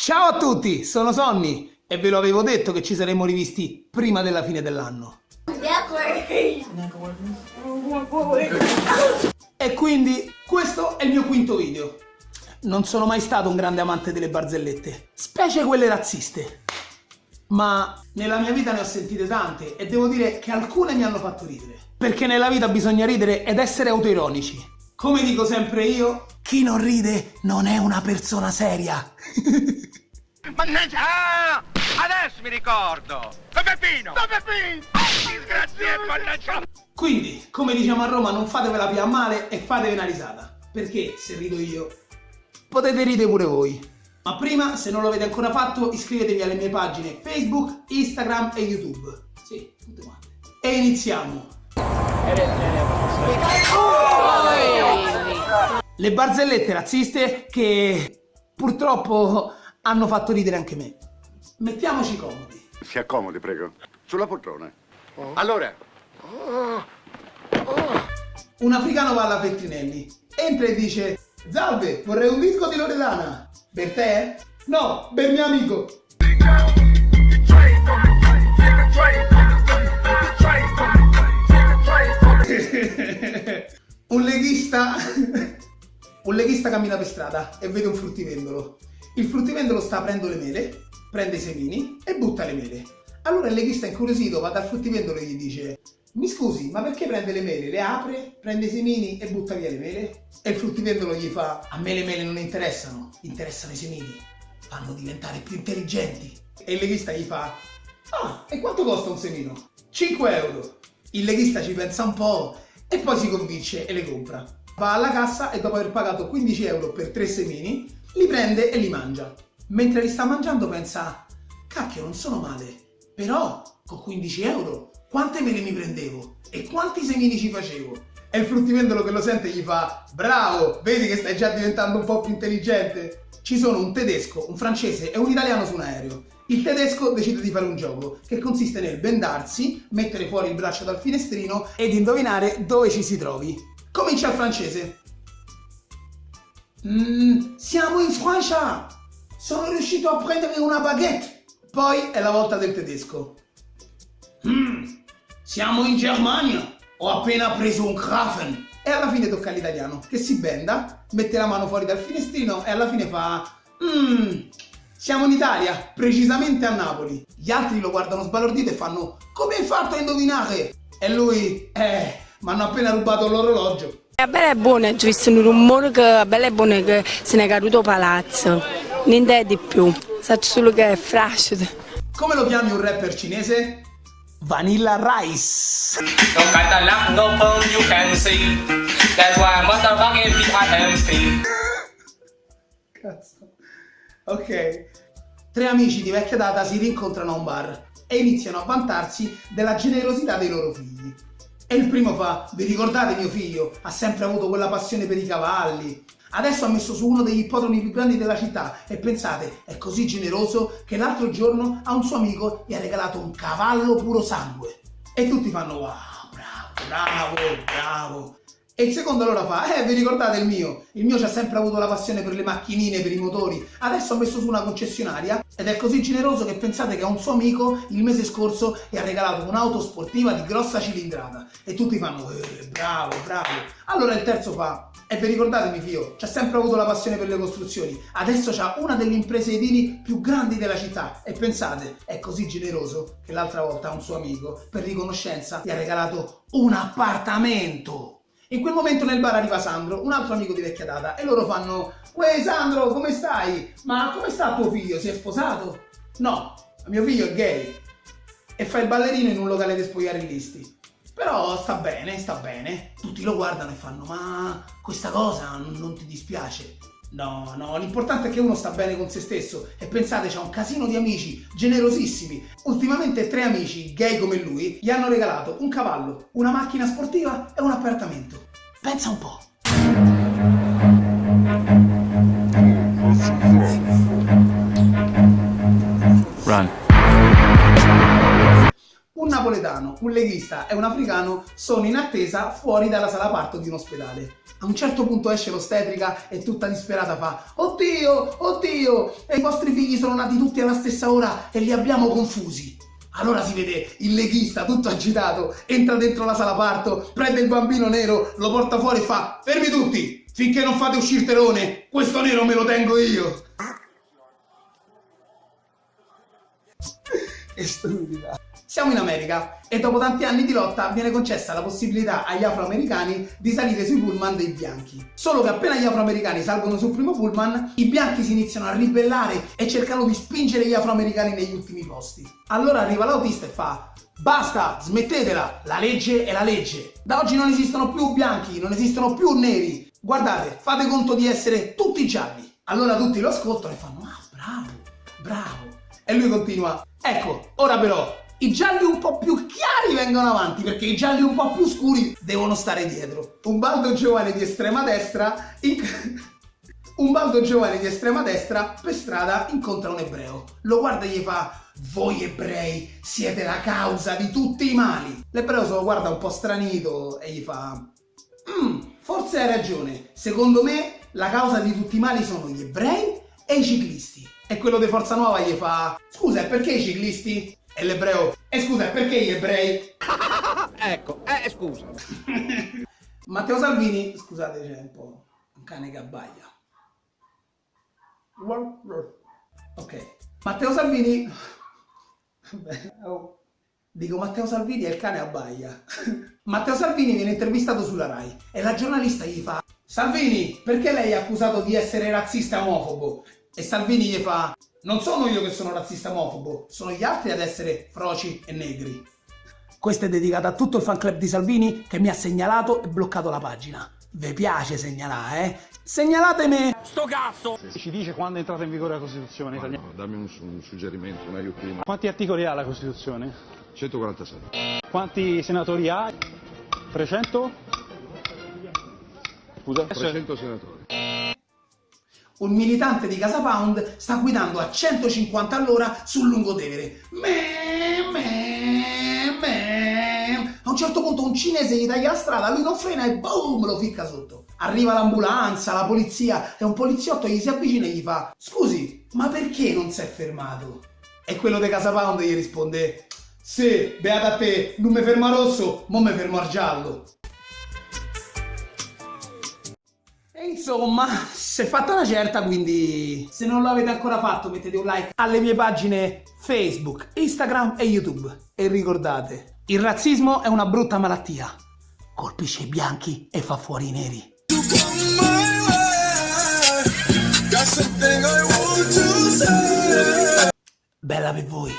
Ciao a tutti, sono Sonny e ve lo avevo detto che ci saremmo rivisti prima della fine dell'anno. E quindi questo è il mio quinto video. Non sono mai stato un grande amante delle barzellette, specie quelle razziste. Ma nella mia vita ne ho sentite tante e devo dire che alcune mi hanno fatto ridere. Perché nella vita bisogna ridere ed essere autoironici. Come dico sempre io, chi non ride non è una persona seria. Mannaggia! Ah! Adesso mi ricordo! Don Peppino! Don Peppino! Disgraziato, mannaggia! Quindi, come diciamo a Roma, non fatevela più a male e fatevi una risata. Perché se rido io, potete ridere pure voi. Ma prima, se non lo avete ancora fatto, iscrivetevi alle mie pagine Facebook, Instagram e YouTube. Sì, tutte quante. E iniziamo! Le barzellette razziste che purtroppo hanno fatto ridere anche me. Mettiamoci comodi. Si accomodi, prego. Sulla poltrona. Oh. Allora. Oh. Oh. Un africano va alla Feltrinelli, entra e dice Salve, vorrei un disco di Loredana. Per te? No, per mio amico. un leghista un leghista cammina per strada e vede un fruttivendolo il fruttivendolo sta aprendo le mele, prende i semini e butta le mele. Allora il leghista incuriosito va dal fruttivendolo e gli dice mi scusi, ma perché prende le mele? Le apre, prende i semini e butta via le mele? E il fruttivendolo gli fa a me le mele non interessano, interessano i semini, fanno diventare più intelligenti. E il leghista gli fa ah, e quanto costa un semino? 5 euro. Il leghista ci pensa un po' e poi si convince e le compra. Va alla cassa e dopo aver pagato 15 euro per 3 semini li prende e li mangia. Mentre li sta mangiando pensa, cacchio non sono male, però con 15 euro quante mele mi prendevo e quanti semini ci facevo? E il fruttivendolo che lo sente gli fa, bravo, vedi che stai già diventando un po' più intelligente? Ci sono un tedesco, un francese e un italiano su un aereo. Il tedesco decide di fare un gioco che consiste nel bendarsi, mettere fuori il braccio dal finestrino ed indovinare dove ci si trovi. Comincia il francese. Mm, siamo in Francia! Sono riuscito a prendere una baguette! Poi è la volta del tedesco. Mm, siamo in Germania! Ho appena preso un Krafen! E alla fine tocca all'italiano, che si benda, mette la mano fuori dal finestrino e alla fine fa... Mmm, siamo in Italia, precisamente a Napoli. Gli altri lo guardano sbalordito e fanno Come hai fatto a indovinare? E lui, eh, mi hanno appena rubato l'orologio. La bella è buona, ho visto un rumore che la bella è buona che se ne è caduto palazzo. Niente di più, so solo che è frascido. Come lo chiami un rapper cinese? Vanilla Rice. Cazzo. Ok. Tre amici di vecchia data si rincontrano a un bar e iniziano a vantarsi della generosità dei loro figli. E il primo fa, vi ricordate mio figlio? Ha sempre avuto quella passione per i cavalli. Adesso ha messo su uno degli ippodromi più grandi della città e pensate, è così generoso che l'altro giorno a un suo amico gli ha regalato un cavallo puro sangue. E tutti fanno wow, bravo, bravo, bravo. E il secondo allora fa, eh vi ricordate il mio? Il mio ci ha sempre avuto la passione per le macchinine, per i motori, adesso ha messo su una concessionaria ed è così generoso che pensate che a un suo amico il mese scorso gli ha regalato un'auto sportiva di grossa cilindrata e tutti fanno, eh, bravo, bravo. Allora il terzo fa, e vi ricordate mio figlio, ci ha sempre avuto la passione per le costruzioni, adesso ha una delle imprese edili più grandi della città e pensate, è così generoso che l'altra volta a un suo amico, per riconoscenza, gli ha regalato un appartamento. In quel momento nel bar arriva Sandro, un altro amico di vecchia data, e loro fanno Uè Sandro, come stai? Ma come sta tuo figlio? Si è sposato? No, mio figlio è gay e fa il ballerino in un locale di spogliarellisti. Però sta bene, sta bene. Tutti lo guardano e fanno ma questa cosa non, non ti dispiace? No, no, l'importante è che uno sta bene con se stesso e pensate c'ha un casino di amici generosissimi. Ultimamente tre amici, gay come lui, gli hanno regalato un cavallo, una macchina sportiva e un appartamento. Pensa un po'. Run. Un napoletano, un leghista e un africano sono in attesa fuori dalla sala parto di un ospedale. A un certo punto esce l'ostetrica e tutta disperata fa Oddio, oddio, e i vostri figli sono nati tutti alla stessa ora e li abbiamo confusi. Allora si vede il leghista tutto agitato, entra dentro la sala parto, prende il bambino nero, lo porta fuori e fa Fermi tutti, finché non fate uscire Terone, questo nero me lo tengo io. Che stupida. Siamo in America e dopo tanti anni di lotta viene concessa la possibilità agli afroamericani di salire sui pullman dei bianchi. Solo che appena gli afroamericani salgono sul primo pullman, i bianchi si iniziano a ribellare e cercano di spingere gli afroamericani negli ultimi posti. Allora arriva l'autista e fa Basta, smettetela, la legge è la legge. Da oggi non esistono più bianchi, non esistono più neri. Guardate, fate conto di essere tutti gialli. Allora tutti lo ascoltano e fanno Ah, bravo, bravo. E lui continua Ecco, ora però i gialli un po' più chiari vengono avanti perché i gialli un po' più scuri devono stare dietro. Un baldo giovane di estrema destra in... un baldo giovane di estrema destra per strada incontra un ebreo. Lo guarda e gli fa voi ebrei siete la causa di tutti i mali. L'ebreo se lo guarda un po' stranito e gli fa mm, forse hai ragione, secondo me la causa di tutti i mali sono gli ebrei e i ciclisti. E quello di Forza Nuova gli fa scusa, perché i ciclisti? E l'ebreo, e scusa, perché gli ebrei? ecco, eh, scusa. Matteo Salvini, scusate, c'è un po' un cane che abbaglia. Ok. Matteo Salvini... Oh. Dico Matteo Salvini e il cane abbaia. Matteo Salvini viene intervistato sulla RAI e la giornalista gli fa Salvini, perché lei è accusato di essere razzista e omofobo? E Salvini gli fa non sono io che sono razzista omofobo, sono gli altri ad essere froci e negri. Questa è dedicata a tutto il fan club di Salvini che mi ha segnalato e bloccato la pagina. Vi piace segnalare, eh? Segnalatemi! Sto cazzo! Ci dice quando è entrata in vigore la Costituzione italiana. No, dammi un, un suggerimento, un aiutino. Quanti articoli ha la Costituzione? 146. Quanti senatori ha? 300? Scusa? 300 senatori. Un militante di Casa Pound sta guidando a 150 all'ora sul lungotevere. A un certo punto un cinese gli taglia la strada, lui non frena e boom, lo ficca sotto. Arriva l'ambulanza, la polizia e un poliziotto gli si avvicina e gli fa Scusi, ma perché non si è fermato? E quello di Casa Pound gli risponde Sì, beata a te, non mi ferma rosso, mo mi fermo al giallo. Insomma, si è fatta una certa, quindi se non l'avete ancora fatto mettete un like alle mie pagine Facebook, Instagram e YouTube. E ricordate, il razzismo è una brutta malattia. Colpisce i bianchi e fa fuori i neri. Bella per voi.